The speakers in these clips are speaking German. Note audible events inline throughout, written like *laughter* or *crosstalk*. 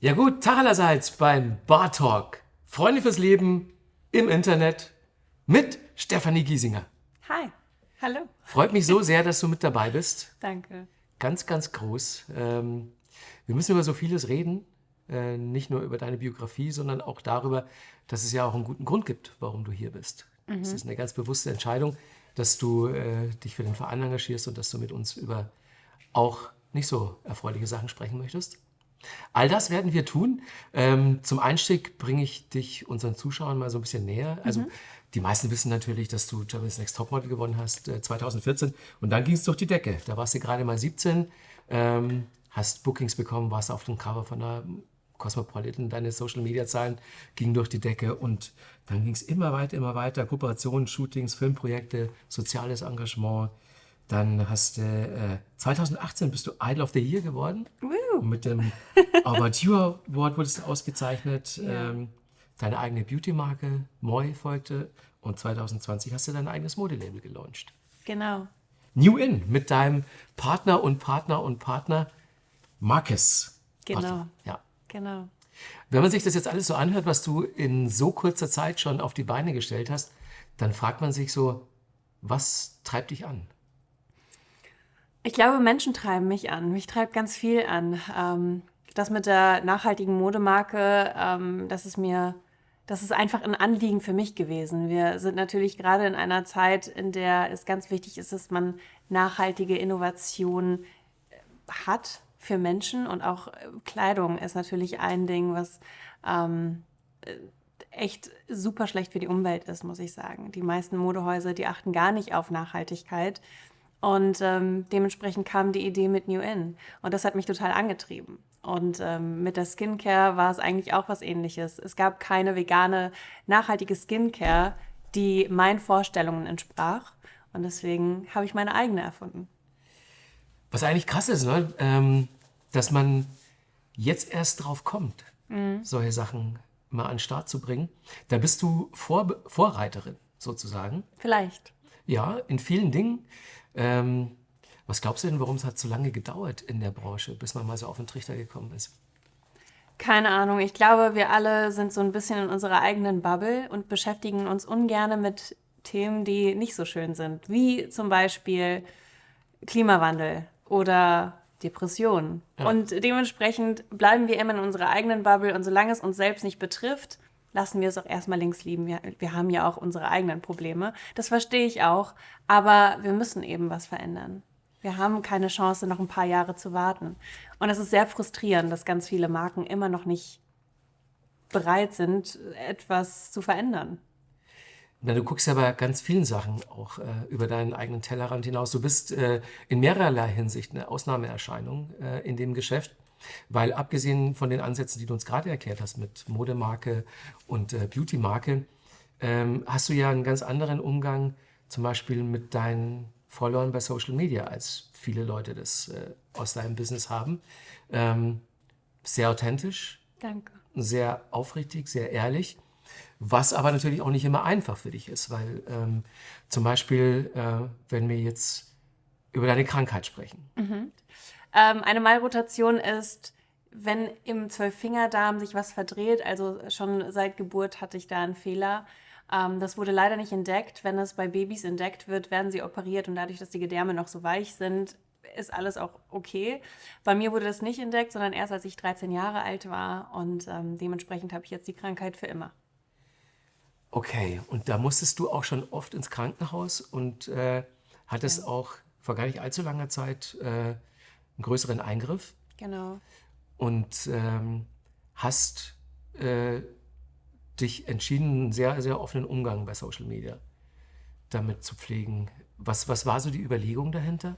Ja gut, Tag allerseits beim Bar Talk. Freunde fürs Leben im Internet mit Stefanie Giesinger. Hi, hallo. Freut mich so sehr, dass du mit dabei bist. Danke. Ganz, ganz groß. Ähm, wir müssen über so vieles reden. Äh, nicht nur über deine Biografie, sondern auch darüber, dass es ja auch einen guten Grund gibt, warum du hier bist. Es Mhm. ist eine ganz bewusste Entscheidung, dass du äh, dich für den Verein engagierst und dass du mit uns über auch nicht so erfreuliche Sachen sprechen möchtest. All das werden wir tun. Ähm, zum Einstieg bringe ich dich unseren Zuschauern mal so ein bisschen näher. Also die meisten wissen natürlich, dass du Germany's Next Topmodel gewonnen hast äh, 2014 und dann ging es durch die Decke. Da warst du gerade mal 17, ähm, hast Bookings bekommen, warst auf dem Cover von der Cosmopolitan, deine Social Media Zahlen gingen durch die Decke und dann ging es immer weiter, immer weiter. Kooperationen, Shootings, Filmprojekte, soziales Engagement. Dann hast du äh, 2018 bist du Idol of the Year geworden. Und mit dem *laughs* Armature Award wurdest du ausgezeichnet. Ja. Ähm, deine eigene Beauty-Marke, Moi, folgte. Und 2020 hast du dein eigenes Modelabel gelauncht. Genau. New In mit deinem Partner und Partner und Partner Marcus. Genau. Warte, Ja. Genau. Wenn man sich das jetzt alles so anhört, was du in so kurzer Zeit schon auf die Beine gestellt hast, dann fragt man sich so, was treibt dich an? Ich glaube, Menschen treiben mich an. Mich treibt ganz viel an. Ähm, das mit der nachhaltigen Modemarke, ähm, das ist mir, das ist einfach ein Anliegen für mich gewesen. Wir sind natürlich gerade in einer Zeit, in der es ganz wichtig ist, dass man nachhaltige Innovationen hat für Menschen und auch äh, Kleidung ist natürlich ein Ding, was ähm, äh, echt super schlecht für die Umwelt ist, muss ich sagen. Die meisten Modehäuser, die achten gar nicht auf Nachhaltigkeit und ähm, dementsprechend kam die Idee mit New In und das hat mich total angetrieben. Und ähm, mit der Skincare war es eigentlich auch was ähnliches. Es gab keine vegane, nachhaltige Skincare, die meinen Vorstellungen entsprach und deswegen habe ich meine eigene erfunden. Was eigentlich krass ist, ne? ähm, dass man jetzt erst drauf kommt, solche Sachen mal an den Start zu bringen. Da bist du Vor Vorreiterin sozusagen. Vielleicht. Ja, in vielen Dingen. Ähm, was glaubst du denn, warum es hat so lange gedauert in der Branche, bis man mal so auf den Trichter gekommen ist? Keine Ahnung. Ich glaube, wir alle sind so ein bisschen in unserer eigenen Bubble und beschäftigen uns ungern mit Themen, die nicht so schön sind, wie zum Beispiel Klimawandel oder Depressionen. Und dementsprechend bleiben wir immer in unserer eigenen Bubble und solange es uns selbst nicht betrifft, lassen wir es auch erstmal links liegen. Wir, wir haben ja auch unsere eigenen Probleme. Das verstehe ich auch, aber wir müssen eben was verändern. Wir haben keine Chance, noch ein paar Jahre zu warten. Und es ist sehr frustrierend, dass ganz viele Marken immer noch nicht bereit sind, etwas zu verändern. Na, du guckst ja bei ganz vielen Sachen auch äh, über deinen eigenen Tellerrand hinaus. Du bist äh, in mehrerlei Hinsicht eine Ausnahmeerscheinung äh, in dem Geschäft, weil abgesehen von den Ansätzen, die du uns gerade erklärt hast mit Modemarke und äh, Beautymarke, ähm, hast du ja einen ganz anderen Umgang zum Beispiel mit deinen Followern bei Social Media, als viele Leute das äh, aus deinem Business haben. Ähm, sehr authentisch, Danke. sehr aufrichtig, sehr ehrlich. Was aber natürlich auch nicht immer einfach für dich ist, weil ähm, zum Beispiel, äh, wenn wir jetzt über deine Krankheit sprechen, Ähm, eine Malrotation ist, wenn im Zwölffingerdarm sich was verdreht, also schon seit Geburt hatte ich da einen Fehler. Ähm, das wurde leider nicht entdeckt. Wenn es bei Babys entdeckt wird, werden sie operiert und dadurch, dass die Gedärme noch so weich sind, ist alles auch okay. Bei mir wurde das nicht entdeckt, sondern erst als ich 13 Jahre alt war und ähm, dementsprechend habe ich jetzt die Krankheit für immer. okay, und da musstest du auch schon oft ins Krankenhaus und äh, hattest auch vor gar nicht allzu langer Zeit äh, einen größeren Eingriff Genau. und ähm, hast äh, dich entschieden, einen sehr, sehr offenen Umgang bei Social Media damit zu pflegen. Was, was war so die Überlegung dahinter?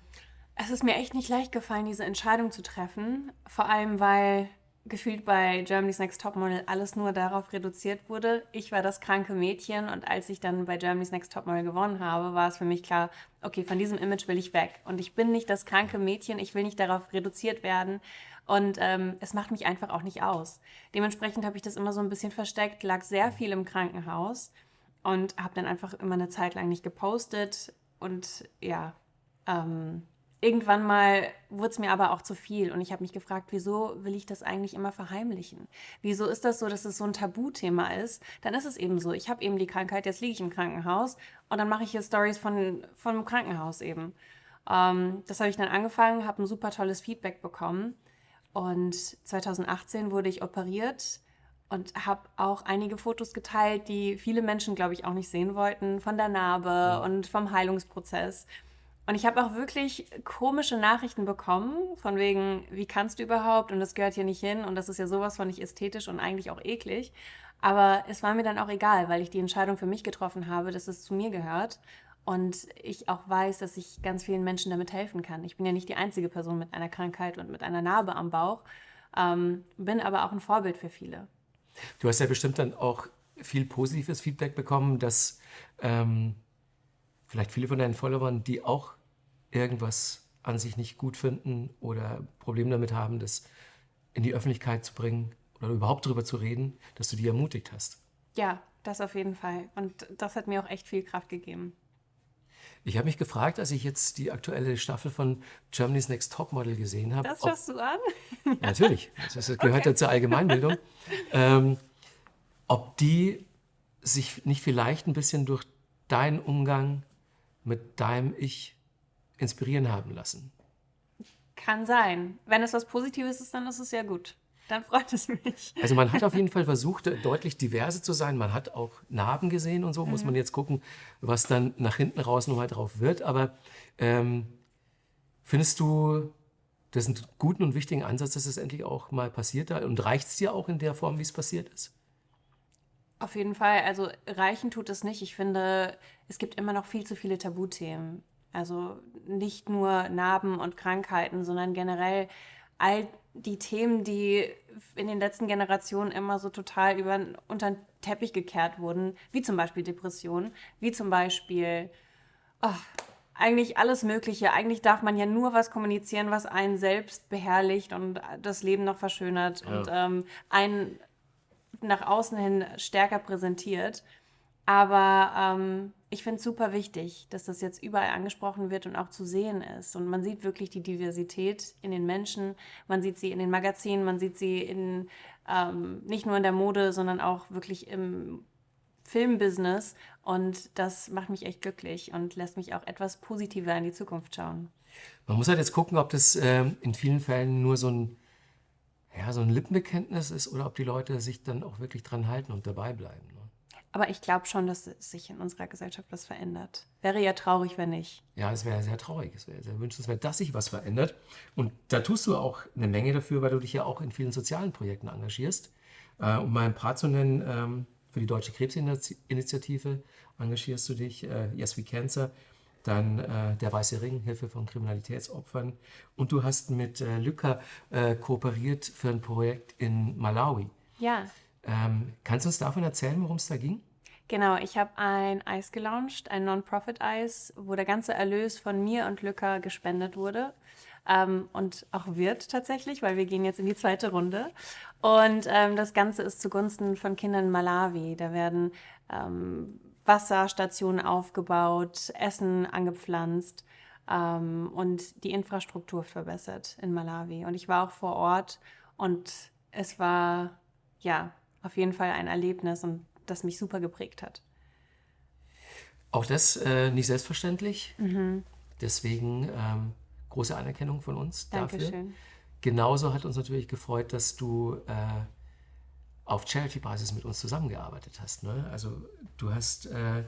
Es ist mir echt nicht leicht gefallen, diese Entscheidung zu treffen. Vor allem, weil gefühlt bei Germany's Next Topmodel alles nur darauf reduziert wurde. Ich war das kranke Mädchen und als ich dann bei Germany's Next Topmodel gewonnen habe, war es für mich klar, okay, von diesem Image will ich weg. Und ich bin nicht das kranke Mädchen, ich will nicht darauf reduziert werden. Und ähm, es macht mich einfach auch nicht aus. Dementsprechend habe ich das immer so ein bisschen versteckt, lag sehr viel im Krankenhaus und habe dann einfach immer eine Zeit lang nicht gepostet. Und ja, ähm, irgendwann mal wurde es mir aber auch zu viel und ich habe mich gefragt, wieso will ich das eigentlich immer verheimlichen? Wieso ist das so, dass es so ein Tabuthema ist? Dann ist es eben so, ich habe eben die Krankheit, jetzt liege ich im Krankenhaus und dann mache ich hier Stories von, dem Krankenhaus eben. Ähm, das habe ich dann angefangen, habe ein super tolles Feedback bekommen und 2018 wurde ich operiert und habe auch einige Fotos geteilt, die viele Menschen, glaube ich, auch nicht sehen wollten, von der Narbe und vom Heilungsprozess. Und ich habe auch wirklich komische Nachrichten bekommen, von wegen, wie kannst du überhaupt? Und das gehört hier nicht hin und das ist ja sowas von nicht ästhetisch und eigentlich auch eklig. Aber es war mir dann auch egal, weil ich die Entscheidung für mich getroffen habe, dass es zu mir gehört. Und ich auch weiß, dass ich ganz vielen Menschen damit helfen kann. Ich bin ja nicht die einzige Person mit einer Krankheit und mit einer Narbe am Bauch, ähm, bin aber auch ein Vorbild für viele. Du hast ja bestimmt dann auch viel positives Feedback bekommen, dass ähm, vielleicht viele von deinen Followern, die auch irgendwas an sich nicht gut finden oder Probleme damit haben, das in die Öffentlichkeit zu bringen oder überhaupt darüber zu reden, dass du die ermutigt hast. Ja, das auf jeden Fall. Und das hat mir auch echt viel Kraft gegeben. Ich habe mich gefragt, als ich jetzt die aktuelle Staffel von Germany's Next Topmodel gesehen habe. Das schaust du an? natürlich, das gehört okay. ja zur Allgemeinbildung. ähm, ob die sich nicht vielleicht ein bisschen durch deinen Umgang mit deinem Ich inspirieren haben lassen. Kann sein. Wenn es was Positives ist, dann ist es ja gut. Dann freut es mich. Also man hat auf jeden Fall versucht, deutlich diverse zu sein. Man hat auch Narben gesehen und so. Mhm. Muss man jetzt gucken, was dann nach hinten raus nochmal drauf wird. Aber ähm, findest du das einen guten und wichtigen Ansatz, dass es endlich auch mal passiert? Und reicht es dir auch in der Form, wie es passiert ist? Auf jeden Fall. Also reichen tut es nicht. Ich finde, es gibt immer noch viel zu viele Tabuthemen. Also nicht nur Narben und Krankheiten, sondern generell all die Themen, die in den letzten Generationen immer so total über, unter den Teppich gekehrt wurden, wie zum Beispiel Depressionen, wie zum Beispiel oh, eigentlich alles Mögliche. Eigentlich darf man ja nur was kommunizieren, was einen selbst beherrlicht und das Leben noch verschönert ja. und ähm, einen nach außen hin stärker präsentiert. Aber ähm, ich finde es super wichtig, dass das jetzt überall angesprochen wird und auch zu sehen ist. Und man sieht wirklich die Diversität in den Menschen, man sieht sie in den Magazinen, man sieht sie in, ähm, nicht nur in der Mode, sondern auch wirklich im Filmbusiness. Und das macht mich echt glücklich und lässt mich auch etwas positiver in die Zukunft schauen. Man muss halt jetzt gucken, ob das äh, in vielen Fällen nur so ein ja, so ein Lippenbekenntnis ist oder ob die Leute sich dann auch wirklich dran halten und dabei bleiben. Ne? Aber ich glaube schon, dass sich in unserer Gesellschaft was verändert. Wäre ja traurig, wenn nicht. Ja, es wäre sehr traurig. Es wäre sehr wünschenswert, dass sich was verändert. Und da tust du auch eine Menge dafür, weil du dich ja auch in vielen sozialen Projekten engagierst. Äh, um mal ein paar zu nennen, ähm, für die Deutsche Krebsinitiative engagierst du dich, äh, Yes We Cancer dann äh, der Weiße Ring, Hilfe von Kriminalitätsopfern. Und du hast mit äh, Lücker äh, kooperiert für ein Projekt in Malawi. Ja. Ähm, kannst du uns davon erzählen, worum es da ging? Genau, ich habe ein Eis gelauncht, ein Non-Profit-Eis, wo der ganze Erlös von mir und Lücker gespendet wurde. Ähm, und auch wird tatsächlich, weil wir gehen jetzt in die zweite Runde. Und ähm, das Ganze ist zugunsten von Kindern in Malawi. Da werden ähm, Wasserstationen aufgebaut, Essen angepflanzt ähm, und die Infrastruktur verbessert in Malawi. Und ich war auch vor Ort und es war ja auf jeden Fall ein Erlebnis und das mich super geprägt hat. Auch das äh, nicht selbstverständlich. Mhm. Deswegen ähm, große Anerkennung von uns Dankeschön. dafür. Genauso hat uns natürlich gefreut, dass du äh, auf Charity-Basis mit uns zusammengearbeitet hast. Ne? Also du hast äh,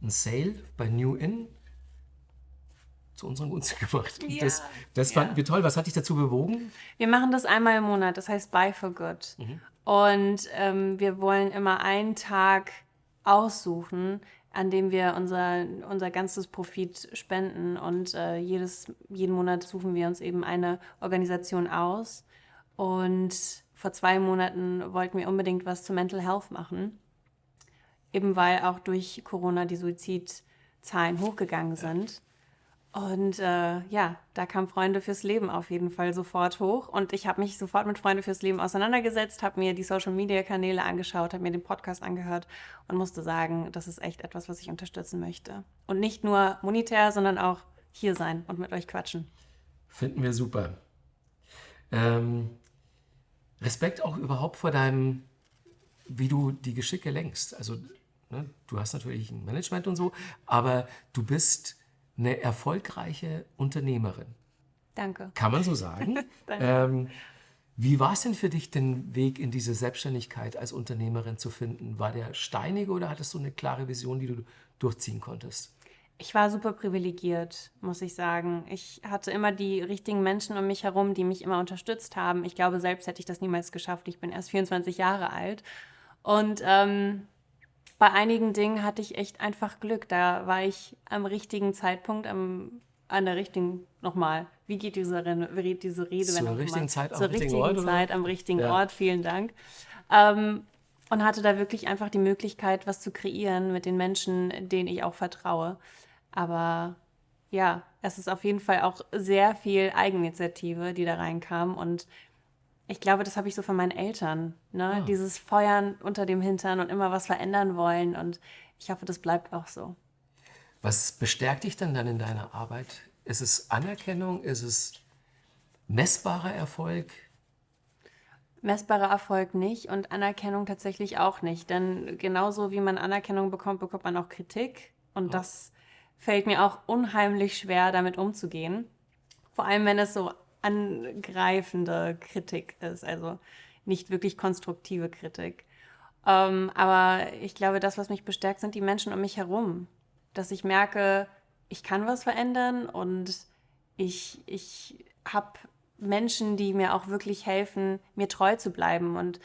einen Sale bei New In zu unseren Gunsten *laughs* gemacht. Ja, das, das fanden ja. wir toll. Was hat dich dazu bewogen? Wir machen das einmal im Monat, das heißt Buy for Good. Mhm. Und ähm, wir wollen immer einen Tag aussuchen, an dem wir unser, unser ganzes Profit spenden. Und äh, jedes, jeden Monat suchen wir uns eben eine Organisation aus. Und vor zwei Monaten wollten wir unbedingt was zu Mental Health machen, eben weil auch durch Corona die Suizidzahlen hochgegangen sind. Und äh, ja, da kam Freunde fürs Leben auf jeden Fall sofort hoch. Und ich habe mich sofort mit Freunde fürs Leben auseinandergesetzt, habe mir die Social-Media-Kanäle angeschaut, habe mir den Podcast angehört und musste sagen, das ist echt etwas, was ich unterstützen möchte. Und nicht nur monetär, sondern auch hier sein und mit euch quatschen. Finden wir super. Ähm, Respekt auch überhaupt vor deinem, wie du die Geschicke lenkst. Also ne, du hast natürlich ein Management und so, aber du bist eine erfolgreiche Unternehmerin. Danke. Kann man so sagen? *laughs* Danke. ähm, wie war es denn für dich, den Weg in diese Selbstständigkeit als Unternehmerin zu finden? War der steinig oder hattest du eine klare Vision, die du durchziehen konntest? Ich war super privilegiert, muss ich sagen. Ich hatte immer die richtigen Menschen um mich herum, die mich immer unterstützt haben. Ich glaube, selbst hätte ich das niemals geschafft. Ich bin erst 24 Jahre alt. Und ähm, bei einigen Dingen hatte ich echt einfach Glück. Da war ich am richtigen Zeitpunkt, am, an der richtigen, nochmal, wie geht diese, wie diese Rede? Zur richtigen? Zeit am Zur richtigen richtigen Ort? Zeit am richtigen Ja. Ort, vielen Dank. Ähm, und hatte da wirklich einfach die Möglichkeit, was zu kreieren mit den Menschen, denen ich auch vertraue. Aber ja, es ist auf jeden Fall auch sehr viel Eigeninitiative, die da reinkam. Und ich glaube, das habe ich so von meinen Eltern. Ne? Ah. Dieses Feuern unter dem Hintern und immer was verändern wollen. Und ich hoffe, das bleibt auch so. Was bestärkt dich dann dann in deiner Arbeit? Ist es Anerkennung? Ist es messbarer Erfolg? Messbarer Erfolg nicht und Anerkennung tatsächlich auch nicht. Denn genauso wie man Anerkennung bekommt, bekommt man auch Kritik. Und das fällt mir auch unheimlich schwer, damit umzugehen. Vor allem, wenn es so angreifende Kritik ist, also nicht wirklich konstruktive Kritik. Ähm, aber ich glaube, das, was mich bestärkt, sind die Menschen um mich herum. Dass ich merke, ich kann was verändern und ich, ich habe Menschen, die mir auch wirklich helfen, mir treu zu bleiben. Und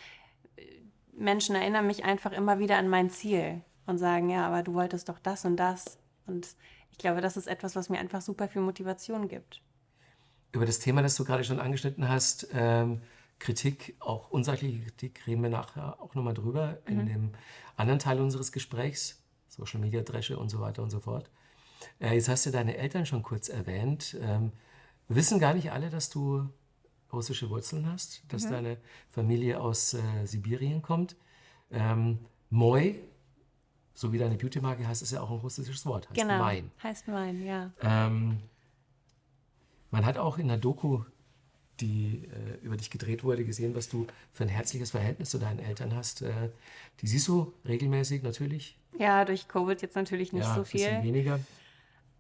äh, Menschen erinnern mich einfach immer wieder an mein Ziel und sagen, ja, aber du wolltest doch das und das. Und ich glaube, das ist etwas, was mir einfach super viel Motivation gibt. Über das Thema, das du gerade schon angeschnitten hast, ähm, Kritik, auch unsachliche Kritik, reden wir nachher auch nochmal drüber in dem anderen Teil unseres Gesprächs, Social Media Dresche und so weiter und so fort. Äh, jetzt hast du deine Eltern schon kurz erwähnt. Ähm, wissen gar nicht alle, dass du russische Wurzeln hast, dass deine Familie aus äh, Sibirien kommt. Ähm, Moi, so wie deine Beauty-Marke heißt, ist ja auch ein russisches Wort, heißt Genau. Mein. Heißt mein, ja. Ähm, man hat auch in der Doku, die äh, über dich gedreht wurde, gesehen, was du für ein herzliches Verhältnis zu deinen Eltern hast. Äh, die siehst du regelmäßig natürlich. Ja, durch Covid jetzt natürlich nicht ja, so ein bisschen viel. weniger.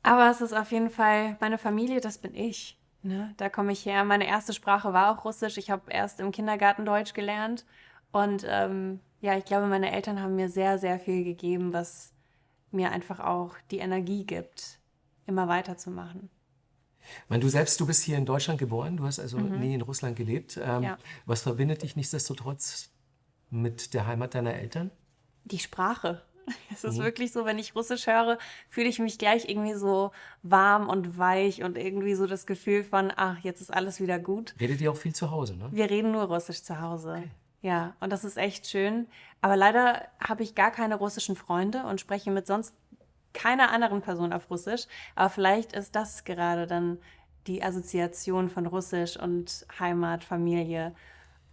Aber es ist auf jeden Fall meine Familie, das bin ich. Ne? Da komme ich her. Meine erste Sprache war auch Russisch. Ich habe erst im Kindergarten Deutsch gelernt. Und ähm, ja, ich glaube, meine Eltern haben mir sehr, sehr viel gegeben, was mir einfach auch die Energie gibt, immer weiterzumachen. Meine, du selbst, du bist hier in Deutschland geboren, du hast also nie in Russland gelebt. Ähm, Mhm. Ja. Was verbindet dich nichtsdestotrotz mit der Heimat deiner Eltern? Die Sprache. *laughs* Es ist Mhm. wirklich so, wenn ich Russisch höre, fühle ich mich gleich irgendwie so warm und weich und irgendwie so das Gefühl von, ach, jetzt ist alles wieder gut. Redet ihr auch viel zu Hause, ne? Wir reden nur Russisch zu Hause. Ja, und das ist echt schön. Aber leider habe ich gar keine russischen Freunde und spreche mit sonst keiner anderen Person auf Russisch. Aber vielleicht ist das gerade dann die Assoziation von Russisch und Heimat, Familie.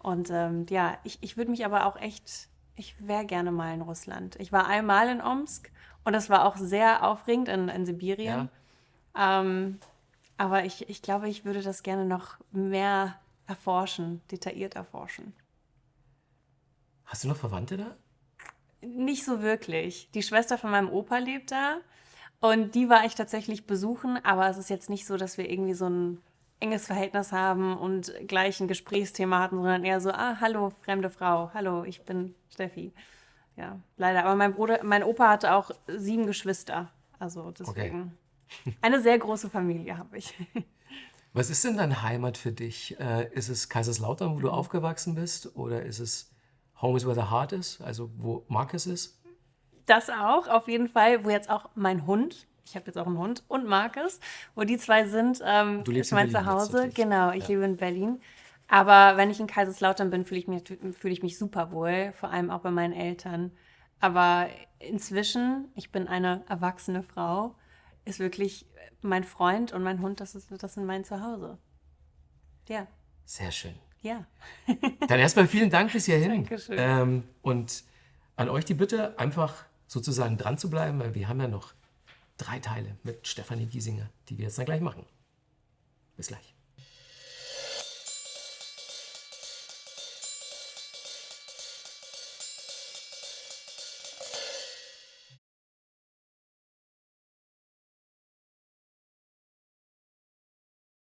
Und ähm, ja, ich, ich würde mich aber auch echt, ich wäre gerne mal in Russland. Ich war einmal in Omsk und das war auch sehr aufregend in, in Sibirien. Ähm, aber ich, ich glaube, ich würde das gerne noch mehr erforschen, detailliert erforschen. Hast du noch Verwandte da? Nicht so wirklich. Die Schwester von meinem Opa lebt da und die war ich tatsächlich besuchen, aber es ist jetzt nicht so, dass wir irgendwie so ein enges Verhältnis haben und gleich ein Gesprächsthema hatten, sondern eher so, ah, hallo, fremde Frau, hallo, ich bin Steffi. Ja, leider. Aber mein Bruder, mein Opa hatte auch sieben Geschwister. Also deswegen. *laughs* Eine sehr große Familie habe ich. Was ist denn dann Heimat für dich? Äh, ist es Kaiserslautern, wo du aufgewachsen bist? Oder ist es Home is where the heart is, also wo Marcus ist? Das auch, auf jeden Fall, wo jetzt auch mein Hund, ich habe jetzt auch einen Hund und Markus, wo die zwei sind, ähm, Du lebst ist in mein Berlin jetzt Zuhause. Genau, ich Ja. lebe in Berlin. Aber wenn ich in Kaiserslautern bin, fühle ich mich, fühle ich mich super wohl, vor allem auch bei meinen Eltern. Aber inzwischen, ich bin eine erwachsene Frau, ist wirklich mein Freund und mein Hund, das, ist, das sind mein Zuhause. Ja, Sehr schön. Ja. Dann erstmal vielen Dank bis hierhin. Dankeschön. Ähm, und an euch die Bitte, einfach sozusagen dran zu bleiben, weil wir haben ja noch drei Teile mit Stefanie Giesinger, die wir jetzt dann gleich machen. Bis gleich.